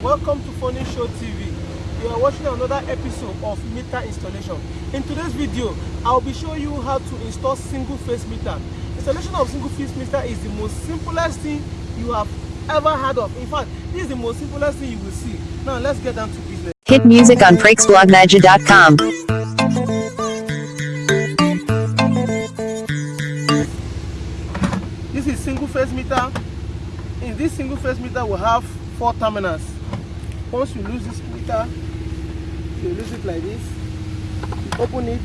Welcome to Funny Show TV. You are watching another episode of meter installation. In today's video, I'll be showing you how to install single phase meter. Installation of single phase meter is the most simplest thing you have ever heard of. In fact, this is the most simplest thing you will see. Now let's get down to business. Hit music on PreaksBlogMagia.com. This is single phase meter. In this single phase meter, we have four terminals. Once you lose this meter, you lose it like this. You open it.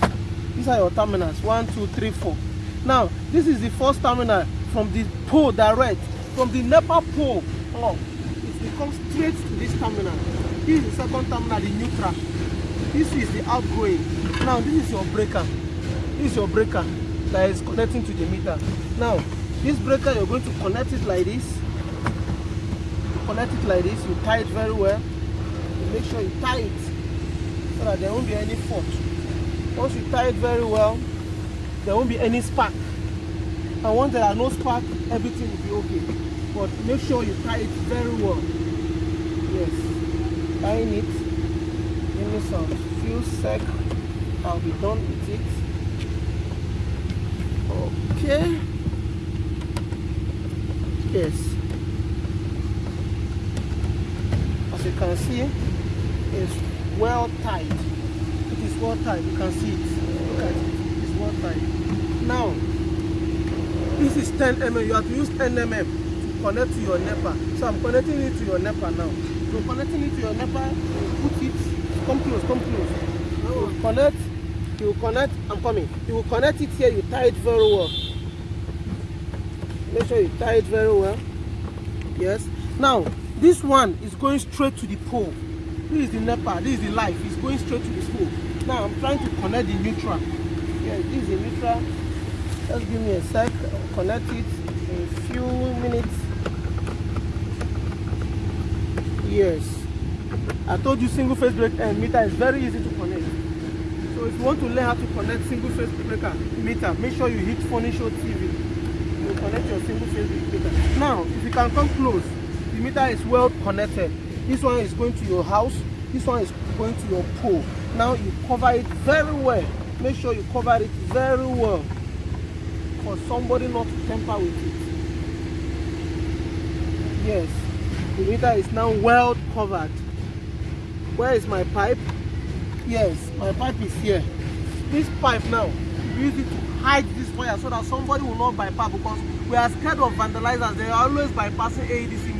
These are your terminals. One, two, three, four. Now, this is the first terminal from the pole direct. From the NEPA pole up, it comes straight to this terminal. This is the second terminal, the neutral. This is the outgoing. Now, this is your breaker. This is your breaker that is connecting to the meter. Now, this breaker, you're going to connect it like this. You connect it like this. You tie it very well. Make sure you tie it so that there won't be any fault. Once you tie it very well, there won't be any spark. And once there are no spark, everything will be okay. But make sure you tie it very well. Yes. Tying it. Give me some few sec. I'll be done with it. Okay. Yes. As you can see, it's well tied. It is well tied. You can see it. Look at it. It's well tied. Now, this is 10 mm. You have to use 10 mm to connect to your NEPA. So I'm connecting it to your NEPA now. So connecting it to your NEPA, you put it. Come close. Come close. You connect. You connect. I'm coming. You will connect it here. You tie it very well. Make sure you tie it very well. Yes. Now, this one is going straight to the pole. This is the NEPA. This is the life. It's going straight to the school. Now, I'm trying to connect the neutral. Yeah, this is the neutral. Just give me a sec. I'll connect it in a few minutes. Yes. I told you single phase break and meter is very easy to connect. So if you want to learn how to connect single phase breaker meter, make sure you hit Funny Show TV. You connect your single phase meter. Now, if you can come close, the meter is well connected. This one is going to your house. This one is going to your pool Now you cover it very well. Make sure you cover it very well for somebody not to tamper with it. Yes, the meter is now well covered. Where is my pipe? Yes, my pipe is here. This pipe now, use it to hide this wire so that somebody will not bypass because we are scared of vandalizers. They are always bypassing AEDC